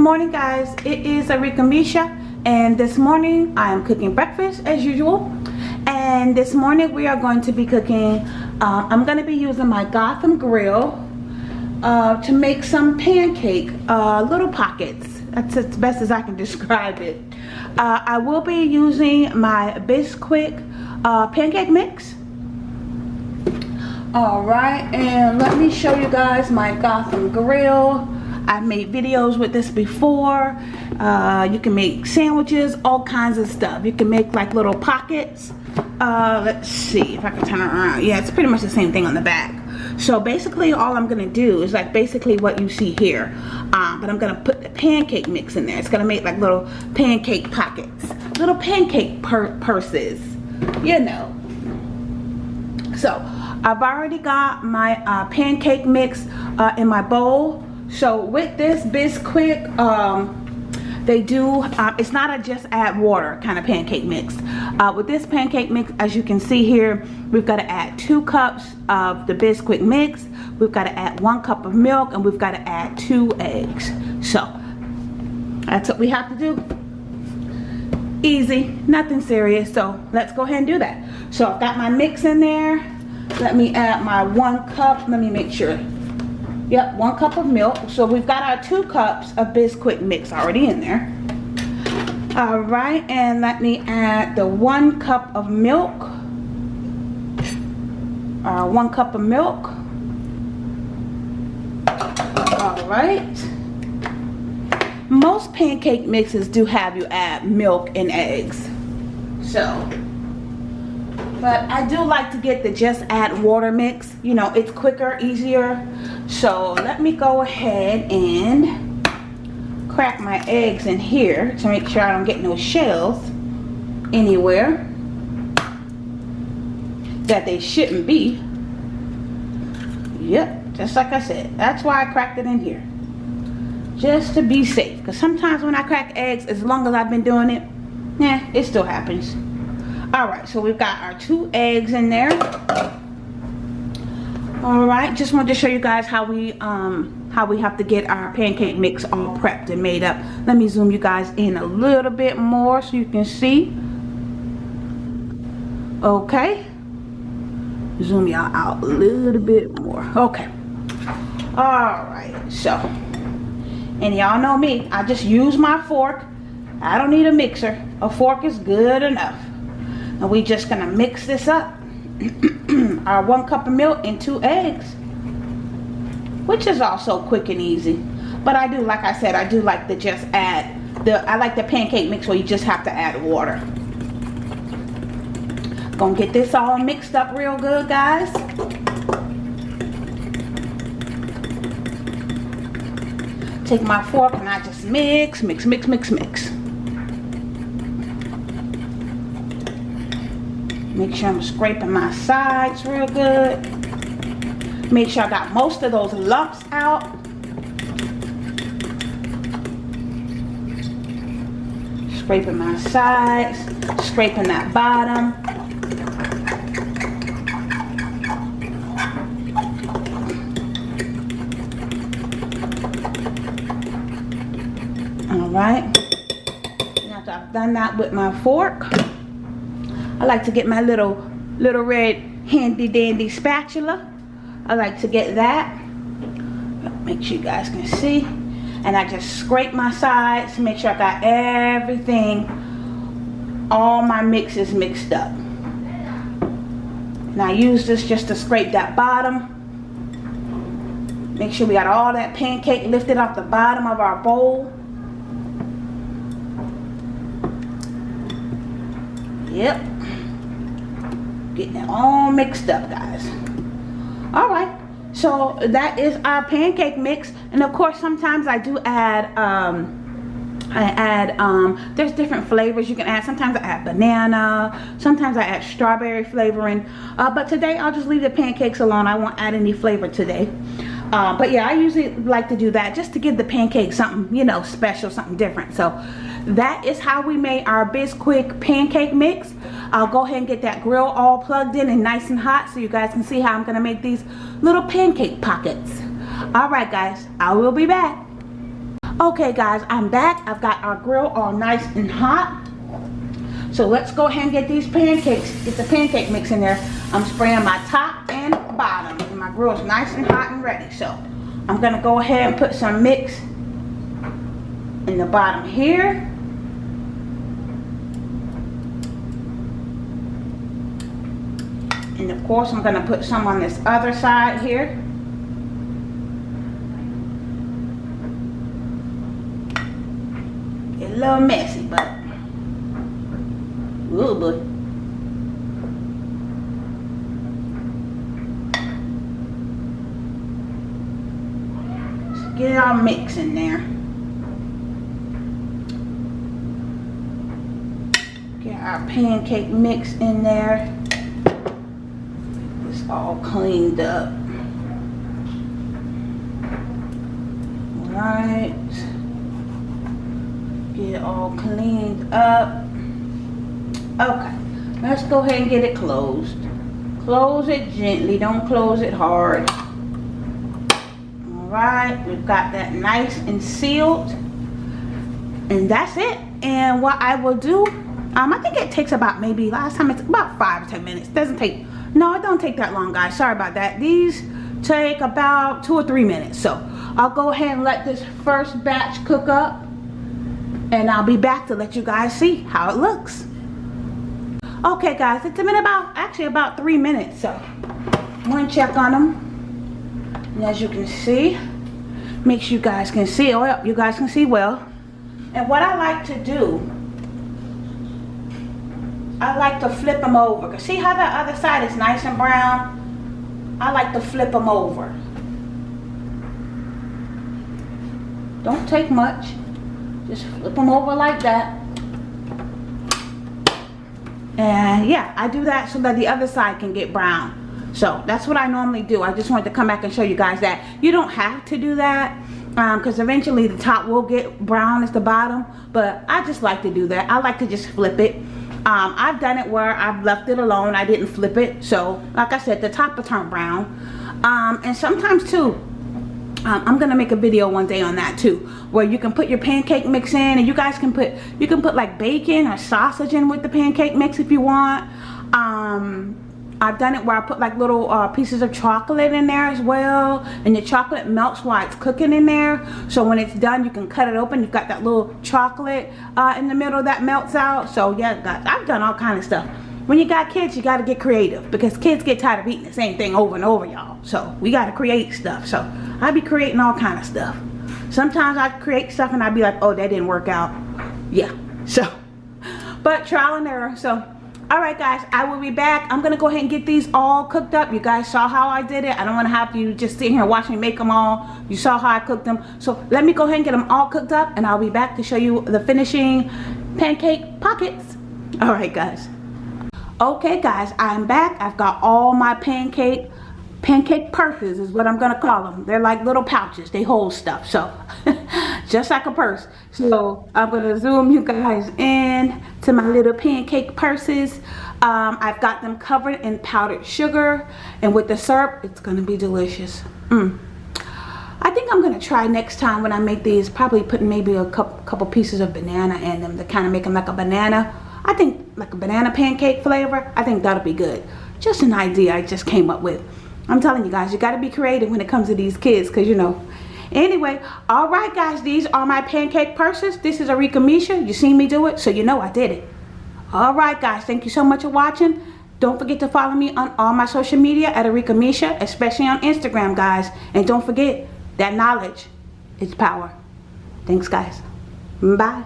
morning guys. It is Arika Misha and this morning I am cooking breakfast as usual. And this morning we are going to be cooking uh, I'm going to be using my Gotham grill uh, to make some pancake uh, little pockets. That's as best as I can describe it. Uh, I will be using my Bisquick uh, pancake mix. Alright and let me show you guys my Gotham grill I've made videos with this before. Uh, you can make sandwiches, all kinds of stuff. You can make like little pockets. Uh, let's see if I can turn it around. Yeah, it's pretty much the same thing on the back. So basically all I'm going to do is like basically what you see here. Um, but I'm going to put the pancake mix in there. It's going to make like little pancake pockets. Little pancake pur purses. You know. So I've already got my uh, pancake mix uh, in my bowl so with this Bisquick, um, they do, uh, it's not a just add water kind of pancake mix. Uh, with this pancake mix, as you can see here, we've got to add two cups of the Bisquick mix. We've got to add one cup of milk and we've got to add two eggs. So that's what we have to do. Easy, nothing serious. So let's go ahead and do that. So I've got my mix in there. Let me add my one cup. Let me make sure Yep, one cup of milk. So we've got our two cups of Bisquick mix already in there. All right, and let me add the one cup of milk. Uh, one cup of milk. All right. Most pancake mixes do have you add milk and eggs. So, but I do like to get the just add water mix. You know, it's quicker, easier. So let me go ahead and crack my eggs in here to make sure I don't get no shells anywhere that they shouldn't be. Yep, just like I said. That's why I cracked it in here. Just to be safe. Because sometimes when I crack eggs, as long as I've been doing it, yeah, it still happens. Alright, so we've got our two eggs in there. All right just wanted to show you guys how we um how we have to get our pancake mix all prepped and made up. Let me zoom you guys in a little bit more so you can see. Okay. Zoom y'all out a little bit more. Okay. All right so and y'all know me i just use my fork. I don't need a mixer. A fork is good enough and we're just gonna mix this up. Our one cup of milk and two eggs which is also quick and easy. But I do like I said I do like to just add the I like the pancake mix where you just have to add water. Gonna get this all mixed up real good guys. Take my fork and I just mix mix mix mix mix Make sure I'm scraping my sides real good. Make sure I got most of those lumps out. Scraping my sides, scraping that bottom. All right. After I've done that with my fork, I like to get my little little red handy dandy spatula. I like to get that. Make sure you guys can see. And I just scrape my sides to make sure I got everything, all my mixes mixed up. And I use this just to scrape that bottom. Make sure we got all that pancake lifted off the bottom of our bowl. Yep getting it all mixed up guys. All right. So that is our pancake mix. And of course sometimes I do add um, I add um, there's different flavors you can add. Sometimes I add banana. Sometimes I add strawberry flavoring. Uh, but today I'll just leave the pancakes alone. I won't add any flavor today. Uh, but yeah I usually like to do that just to give the pancake something you know special something different. So that is how we made our Bisquick pancake mix I'll go ahead and get that grill all plugged in and nice and hot so you guys can see how I'm gonna make these little pancake pockets all right guys I will be back Okay guys, I'm back. I've got our grill all nice and hot. So let's go ahead and get these pancakes, get the pancake mix in there. I'm spraying my top and bottom. And my grill is nice and hot and ready. So I'm gonna go ahead and put some mix in the bottom here. And of course I'm gonna put some on this other side here. A little messy, but ooh boy. get it all mixed in there. Get our pancake mix in there. All cleaned up. Right. Get it all cleaned up. Okay. Let's go ahead and get it closed. Close it gently. Don't close it hard Alright. we've got that nice and sealed and that's it and what I will do um, I think it takes about maybe last time it's about five or ten minutes doesn't take no it don't take that long guys. Sorry about that. These take about two or three minutes. So I'll go ahead and let this first batch cook up and I'll be back to let you guys see how it looks. Okay guys it's been about actually about three minutes so I'm gonna check on them and as you can see make sure you guys can see oh you guys can see well. And what I like to do I like to flip them over see how the other side is nice and brown? I like to flip them over. Don't take much. Just flip them over like that. And yeah I do that so that the other side can get brown. So that's what I normally do. I just wanted to come back and show you guys that. You don't have to do that because um, eventually the top will get brown as the bottom but I just like to do that. I like to just flip it um, I've done it where I've left it alone. I didn't flip it. So like I said the top will turn brown. Um, and sometimes too um, I'm gonna make a video one day on that too where you can put your pancake mix in and you guys can put you can put like bacon or sausage in with the pancake mix if you want. Um, I've done it where I put like little uh, pieces of chocolate in there as well and the chocolate melts while it's cooking in there. So when it's done you can cut it open. You've got that little chocolate uh, in the middle that melts out. So yeah guys I've done all kind of stuff. When you got kids you got to get creative because kids get tired of eating the same thing over and over y'all. So we got to create stuff. So I be creating all kind of stuff. Sometimes I create stuff and I be like oh that didn't work out. Yeah so but trial and error. So Alright guys, I will be back. I'm to go ahead and get these all cooked up. You guys saw how I did it. I don't want to have you just sit here and watch me make them all. You saw how I cooked them. So let me go ahead and get them all cooked up and I'll be back to show you the finishing pancake pockets. Alright guys. Okay guys, I'm back. I've got all my pancake pancake purses is what I'm to call them. They're like little pouches. They hold stuff. So just like a purse. So I'm going to zoom you guys in to my little pancake purses. Um, I've got them covered in powdered sugar and with the syrup it's going to be delicious. Mm. I think I'm going to try next time when I make these probably put maybe a couple, couple pieces of banana in them to kind of make them like a banana. I think like a banana pancake flavor. I think that'll be good. Just an idea I just came up with. I'm telling you guys, you got to be creative when it comes to these kids because you know anyway all right guys these are my pancake purses. This is Arika Misha. You seen me do it so you know I did it. All right guys thank you so much for watching. Don't forget to follow me on all my social media at Arika Misha especially on Instagram guys. And don't forget that knowledge is power. Thanks guys. Bye